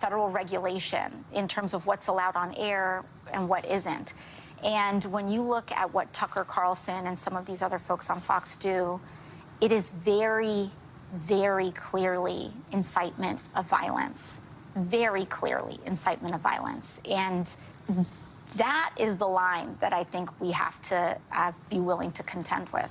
federal regulation in terms of what's allowed on air and what isn't. And when you look at what Tucker Carlson and some of these other folks on Fox do, it is very, very clearly incitement of violence. Very clearly incitement of violence. And that is the line that I think we have to uh, be willing to contend with.